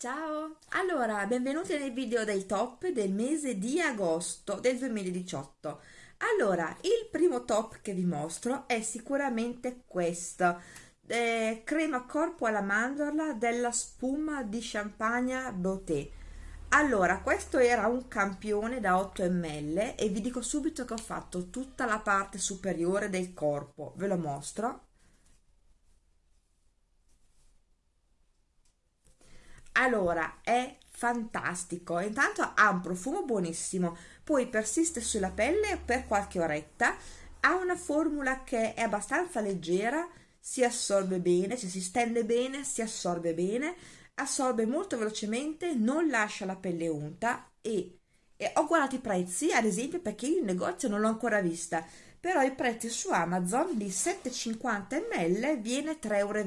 Ciao! Allora, benvenuti nel video dei top del mese di agosto del 2018. Allora, il primo top che vi mostro è sicuramente questo. Eh, crema corpo alla mandorla della spuma di champagne Beauté. Allora, questo era un campione da 8 ml e vi dico subito che ho fatto tutta la parte superiore del corpo. Ve lo mostro. Allora è fantastico. Intanto ha un profumo buonissimo poi persiste sulla pelle per qualche oretta ha una formula che è abbastanza leggera si assorbe bene cioè si stende bene si assorbe bene assorbe molto velocemente non lascia la pelle unta e, e ho guardato i prezzi ad esempio perché io in negozio non l'ho ancora vista però i prezzi su Amazon di 7,50 ml viene 3,20 euro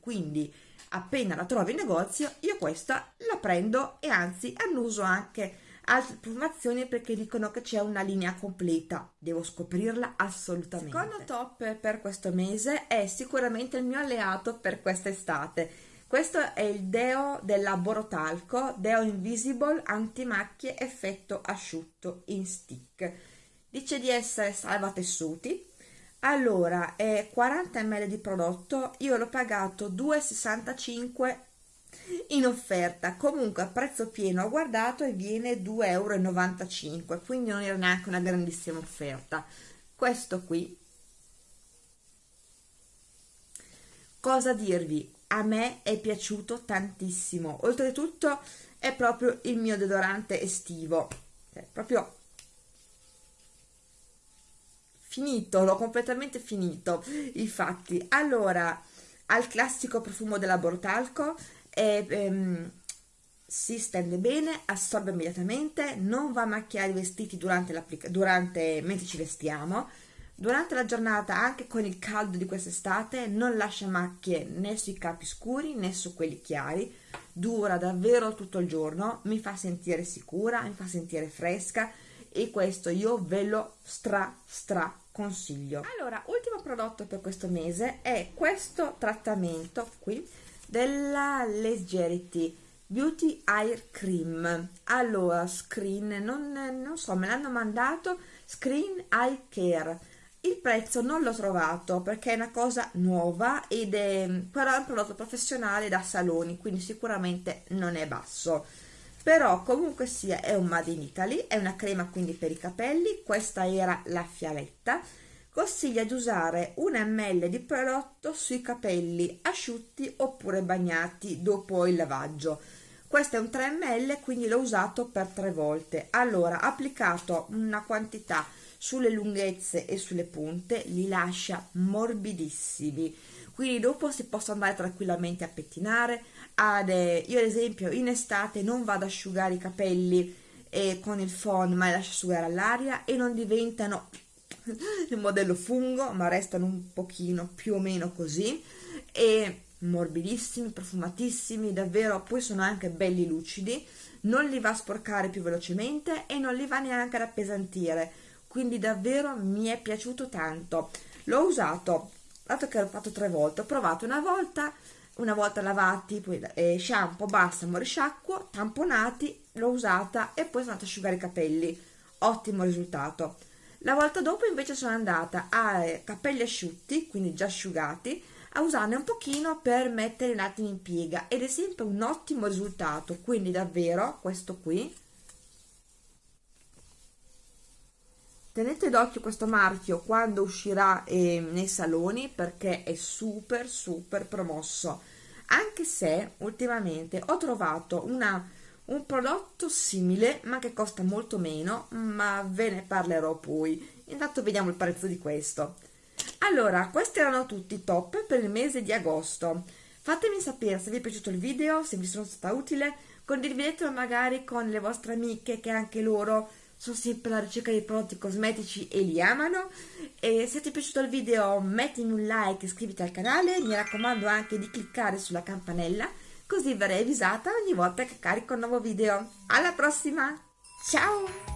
quindi appena la trovo in negozio io questa la prendo e anzi annuso anche altre profumazioni perché dicono che c'è una linea completa. Devo scoprirla assolutamente. Secondo top per questo mese è sicuramente il mio alleato per quest'estate. Questo è il deo della Borotalco deo invisible antimacchie effetto asciutto in stick. Dice di essere salva tessuti allora è 40 ml di prodotto io l'ho pagato 2,65 in offerta. Comunque a prezzo pieno ho guardato e viene 2,95 euro quindi non era neanche una grandissima offerta. Questo qui. Cosa dirvi? A me è piaciuto tantissimo. Oltretutto è proprio il mio deodorante estivo. Cioè, proprio finito, l'ho completamente finito, infatti. Allora, al classico profumo della Bortalco, e, ehm, si stende bene, assorbe immediatamente, non va a macchiare i vestiti durante, durante mentre ci vestiamo, durante la giornata anche con il caldo di quest'estate non lascia macchie né sui capi scuri né su quelli chiari, dura davvero tutto il giorno, mi fa sentire sicura, mi fa sentire fresca, e questo io ve lo stra stra consiglio. Allora ultimo prodotto per questo mese è questo trattamento qui della Leggerity Beauty Air Cream. Allora screen non, non so me l'hanno mandato Screen Eye Care. Il prezzo non l'ho trovato perché è una cosa nuova ed è però è un prodotto professionale da saloni quindi sicuramente non è basso però comunque sia è un Made in Italy, è una crema quindi per i capelli, questa era la fialetta, consiglia di usare un ml di prodotto sui capelli asciutti oppure bagnati dopo il lavaggio. Questo è un 3 ml, quindi l'ho usato per tre volte. Allora, applicato una quantità sulle lunghezze e sulle punte, li lascia morbidissimi quindi dopo si possono andare tranquillamente a pettinare. Ad, eh, io ad esempio in estate non vado ad asciugare i capelli eh, con il phon ma li lascio asciugare all'aria e non diventano il modello fungo ma restano un pochino più o meno così. E morbidissimi, profumatissimi, davvero poi sono anche belli lucidi. Non li va a sporcare più velocemente e non li va neanche ad appesantire. Quindi davvero mi è piaciuto tanto. L'ho usato dato che l'ho fatto tre volte ho provato una volta una volta lavati poi eh, shampoo balsamo risciacquo tamponati l'ho usata e poi sono andata a asciugare i capelli. Ottimo risultato. La volta dopo invece sono andata a eh, capelli asciutti quindi già asciugati a usarne un pochino per mettere un attimo in piega ed è sempre un ottimo risultato. Quindi davvero questo qui tenete d'occhio questo marchio quando uscirà eh, nei saloni perché è super super promosso. Anche se ultimamente ho trovato una, un prodotto simile ma che costa molto meno ma ve ne parlerò poi. Intanto vediamo il prezzo di questo. Allora questi erano tutti i top per il mese di agosto. Fatemi sapere se vi è piaciuto il video se vi sono stata utile. Condividetelo magari con le vostre amiche che anche loro sono sempre alla ricerca di prodotti cosmetici e li amano. E se ti è piaciuto il video mettimi un like iscriviti al canale. Mi raccomando anche di cliccare sulla campanella così verrai avvisata ogni volta che carico un nuovo video. Alla prossima! Ciao